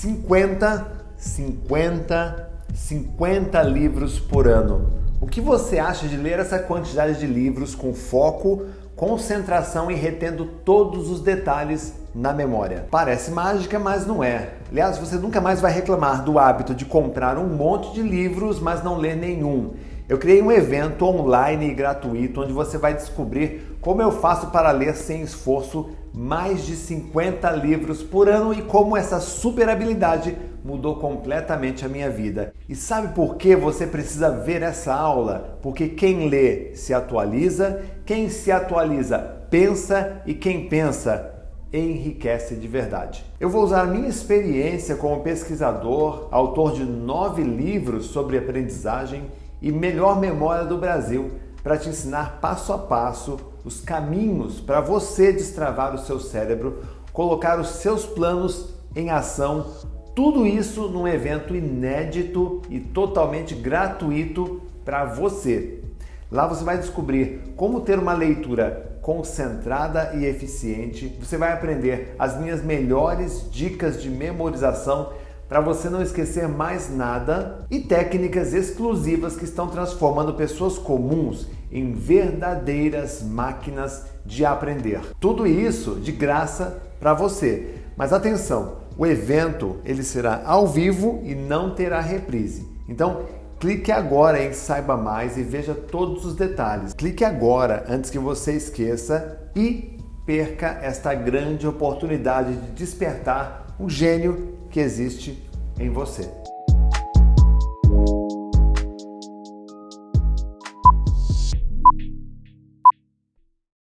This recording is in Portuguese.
50, 50, 50 livros por ano. O que você acha de ler essa quantidade de livros com foco, concentração e retendo todos os detalhes na memória? Parece mágica, mas não é. Aliás, você nunca mais vai reclamar do hábito de comprar um monte de livros, mas não ler nenhum. Eu criei um evento online e gratuito onde você vai descobrir como eu faço para ler sem esforço mais de 50 livros por ano e como essa super habilidade mudou completamente a minha vida. E sabe por que você precisa ver essa aula? Porque quem lê se atualiza, quem se atualiza pensa e quem pensa enriquece de verdade. Eu vou usar minha experiência como pesquisador, autor de nove livros sobre aprendizagem e melhor memória do Brasil, para te ensinar passo a passo os caminhos para você destravar o seu cérebro, colocar os seus planos em ação tudo isso num evento inédito e totalmente gratuito para você. Lá você vai descobrir como ter uma leitura concentrada e eficiente. Você vai aprender as minhas melhores dicas de memorização para você não esquecer mais nada e técnicas exclusivas que estão transformando pessoas comuns em verdadeiras máquinas de aprender. Tudo isso de graça para você. Mas atenção, o evento ele será ao vivo e não terá reprise. Então, clique agora em Saiba Mais e veja todos os detalhes. Clique agora antes que você esqueça e perca esta grande oportunidade de despertar o gênio que existe em você.